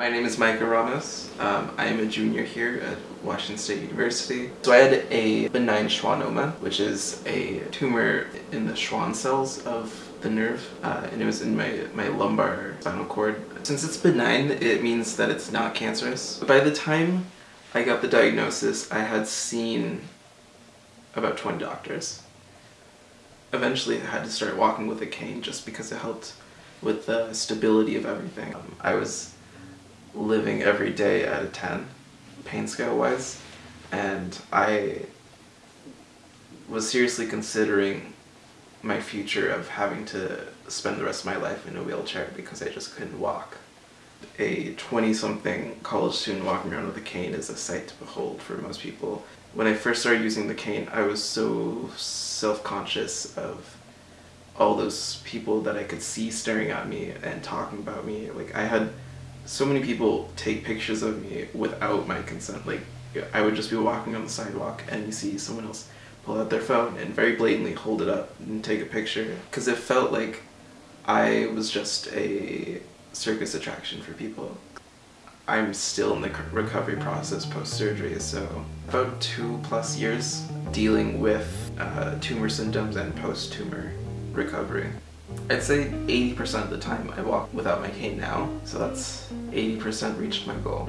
My name is Micah Ramos. Um, I am a junior here at Washington State University. So I had a benign schwannoma, which is a tumor in the Schwann cells of the nerve, uh, and it was in my, my lumbar spinal cord. Since it's benign, it means that it's not cancerous. By the time I got the diagnosis, I had seen about 20 doctors. Eventually I had to start walking with a cane just because it helped with the stability of everything. Um, I was living every day at a 10, pain scale wise, and I was seriously considering my future of having to spend the rest of my life in a wheelchair because I just couldn't walk. A 20-something college student walking around with a cane is a sight to behold for most people. When I first started using the cane, I was so self-conscious of all those people that I could see staring at me and talking about me. Like I had so many people take pictures of me without my consent. Like I would just be walking on the sidewalk and you see someone else pull out their phone and very blatantly hold it up and take a picture because it felt like I was just a circus attraction for people. I'm still in the recovery process post-surgery, so about two plus years dealing with uh, tumor symptoms and post-tumor recovery. I'd say 80% of the time I walk without my cane now, so that's 80% reached my goal.